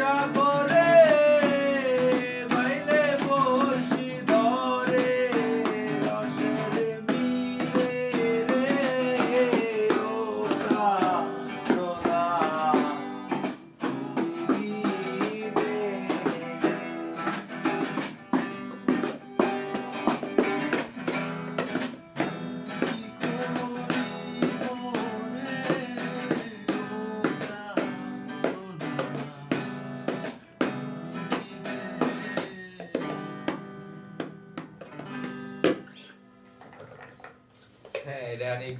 shop. Hey, Danny.